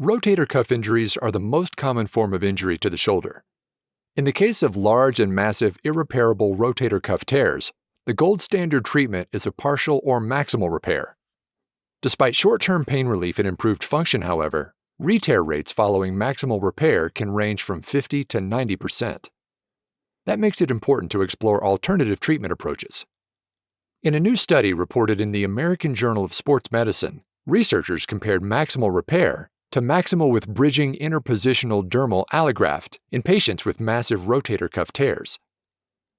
Rotator cuff injuries are the most common form of injury to the shoulder. In the case of large and massive irreparable rotator cuff tears, the gold standard treatment is a partial or maximal repair. Despite short-term pain relief and improved function, however, re-tear rates following maximal repair can range from 50 to 90%. That makes it important to explore alternative treatment approaches. In a new study reported in the American Journal of Sports Medicine, researchers compared maximal repair to maximal with bridging interpositional dermal allograft in patients with massive rotator cuff tears.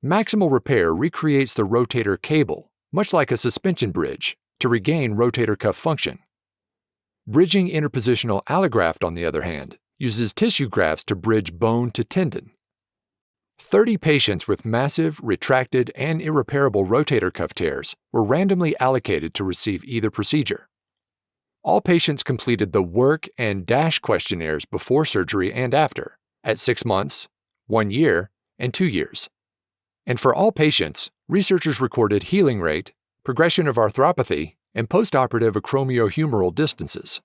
Maximal repair recreates the rotator cable, much like a suspension bridge, to regain rotator cuff function. Bridging interpositional allograft, on the other hand, uses tissue grafts to bridge bone to tendon. 30 patients with massive, retracted, and irreparable rotator cuff tears were randomly allocated to receive either procedure. All patients completed the WORC and DASH questionnaires before surgery and after, at six months, one year, and two years. And for all patients, researchers recorded healing rate, progression of arthropathy, and postoperative acromiohumeral distances.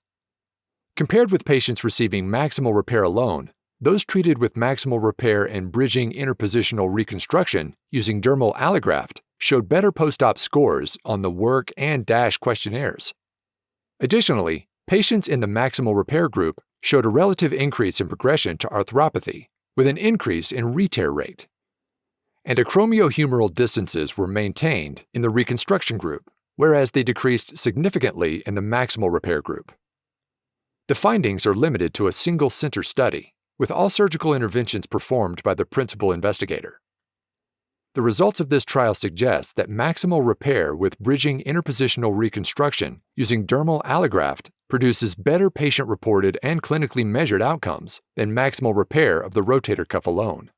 Compared with patients receiving maximal repair alone, those treated with maximal repair and bridging interpositional reconstruction using dermal allograft showed better post-op scores on the WORC and DASH questionnaires. Additionally, patients in the maximal repair group showed a relative increase in progression to arthropathy, with an increase in re-tear rate. And acromiohumeral distances were maintained in the reconstruction group, whereas they decreased significantly in the maximal repair group. The findings are limited to a single center study, with all surgical interventions performed by the principal investigator. The results of this trial suggest that maximal repair with bridging interpositional reconstruction using dermal allograft produces better patient-reported and clinically measured outcomes than maximal repair of the rotator cuff alone.